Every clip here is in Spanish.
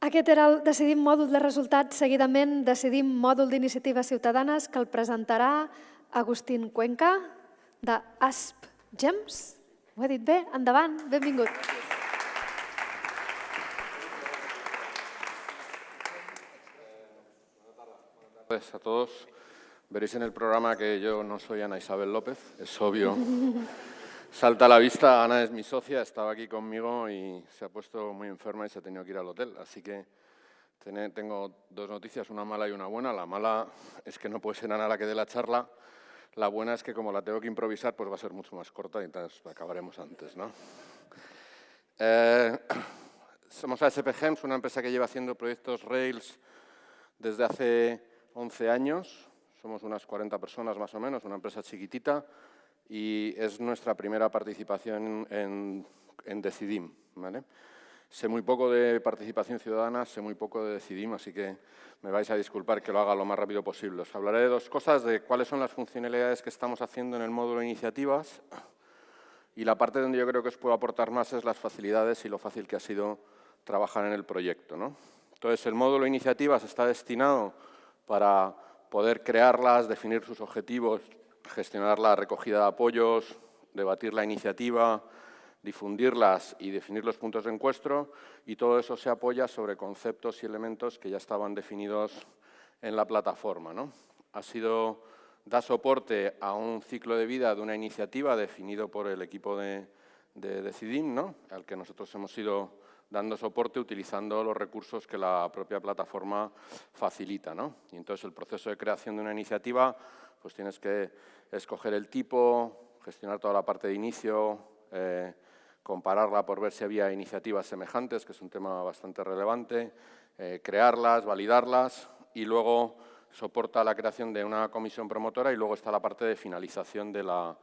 Aquest era el Decidim mòdul de resultats, seguidament Decidim mòdul d'iniciatives ciutadanes que el presentarà Agustín Cuenca, de ASP Gems. Ho he dit bé? Endavant, benvingut. Buenas tardes a todos. Veréis en el programa que yo no soy Ana Isabel López, es obvio. salta a la vista. Ana es mi socia, estaba aquí conmigo y se ha puesto muy enferma y se ha tenido que ir al hotel. Así que tengo dos noticias, una mala y una buena. La mala es que no puede ser Ana la que dé la charla. La buena es que como la tengo que improvisar, pues va a ser mucho más corta y entonces acabaremos antes. ¿no? Eh, somos ASP Gems, una empresa que lleva haciendo proyectos Rails desde hace 11 años. Somos unas 40 personas más o menos, una empresa chiquitita y es nuestra primera participación en, Decidim. Sé muy poco de participación ciudadana, sé muy poco de Decidim, así que me vais a disculpar que lo haga lo más rápido posible. Os hablaré de dos cosas, de cuáles son las funcionalidades que estamos haciendo en el módulo iniciativas y la parte donde yo creo que os puedo aportar más es las facilidades y lo fácil que ha sido trabajar en el proyecto. Entonces, el módulo iniciativas está destinado para poder crearlas, definir sus objetivos, gestionar la recogida de apoyos, debatir la iniciativa, difundirlas y definir los puntos de encuentro y todo eso se apoya sobre conceptos y elementos que ya estaban definidos en la plataforma. ¿no? Ha sido, da soporte a un ciclo de vida de una iniciativa definido por el equipo de, de Decidim, ¿no? al que nosotros hemos ido dando soporte utilizando los recursos que la propia plataforma facilita. ¿no? Y entonces el proceso de creación de una iniciativa pues tienes que escoger el tipo, gestionar toda la parte de inicio, eh, compararla por ver si había iniciativas semejantes, que es un tema bastante relevante, eh, crearlas, validarlas y luego soporta la creación de una comisión promotora y luego está la parte de finalización de la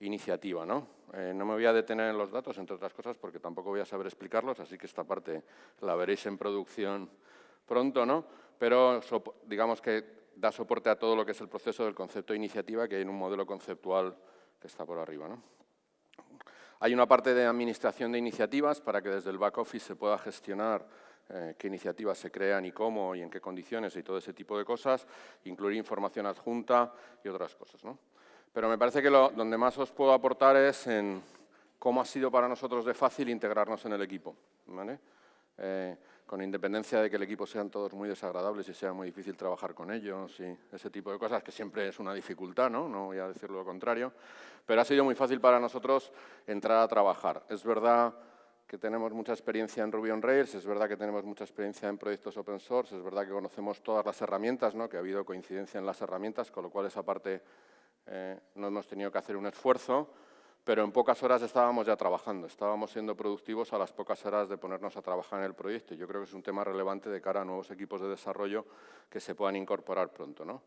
iniciativa. ¿no? Eh, no me voy a detener en los datos, entre otras cosas, porque tampoco voy a saber explicarlos, así que esta parte la veréis en producción pronto, ¿no? pero digamos que da soporte a todo lo que es el proceso del concepto de iniciativa que hay en un modelo conceptual que está por arriba. Hay una parte de administración de iniciativas para que desde el back office se pueda gestionar eh, qué iniciativas se crean y cómo y en qué condiciones y todo ese tipo de cosas, incluir información adjunta y otras cosas. Pero me parece que lo, donde más os puedo aportar es en cómo ha sido para nosotros de fácil integrarnos en el equipo. Eh, con independencia de que el equipo sean todos muy desagradables y sea muy difícil trabajar con ellos y ese tipo de cosas, que siempre es una dificultad, ¿no? no voy a decirlo lo contrario, pero ha sido muy fácil para nosotros entrar a trabajar. Es verdad que tenemos mucha experiencia en Ruby on Rails, es verdad que tenemos mucha experiencia en proyectos open source, es verdad que conocemos todas las herramientas, ¿no? que ha habido coincidencia en las herramientas, con lo cual esa parte eh, no hemos tenido que hacer un esfuerzo, pero en pocas horas estábamos ya trabajando, estábamos siendo productivos a las pocas horas de ponernos a trabajar en el proyecto. Yo creo que es un tema relevante de cara a nuevos equipos de desarrollo que se puedan incorporar pronto. ¿no?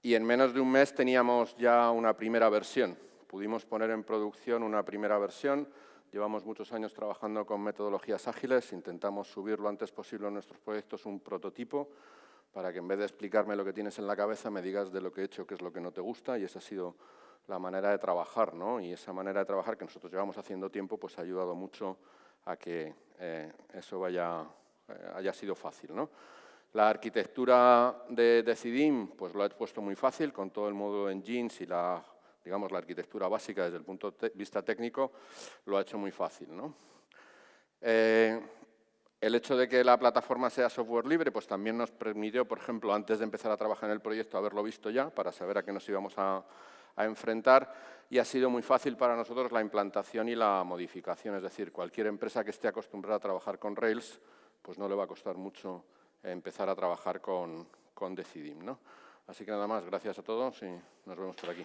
Y en menos de un mes teníamos ya una primera versión. Pudimos poner en producción una primera versión. Llevamos muchos años trabajando con metodologías ágiles. Intentamos subir lo antes posible a nuestros proyectos un prototipo para que en vez de explicarme lo que tienes en la cabeza me digas de lo que he hecho qué es lo que no te gusta y esa ha sido la manera de trabajar, ¿no? Y esa manera de trabajar que nosotros llevamos haciendo tiempo, pues ha ayudado mucho a que eh, eso vaya, eh, haya sido fácil, ¿no? La arquitectura de Decidim, pues lo he puesto muy fácil, con todo el módulo engines y la, digamos, la arquitectura básica desde el punto de vista técnico, lo ha hecho muy fácil, ¿no? Eh, el hecho de que la plataforma sea software libre, pues también nos permitió, por ejemplo, antes de empezar a trabajar en el proyecto, haberlo visto ya, para saber a qué nos íbamos a, a enfrentar y ha sido muy fácil para nosotros la implantación y la modificación. Es decir, cualquier empresa que esté acostumbrada a trabajar con Rails, pues no le va a costar mucho empezar a trabajar con, con Decidim. ¿no? Así que nada más, gracias a todos y nos vemos por aquí.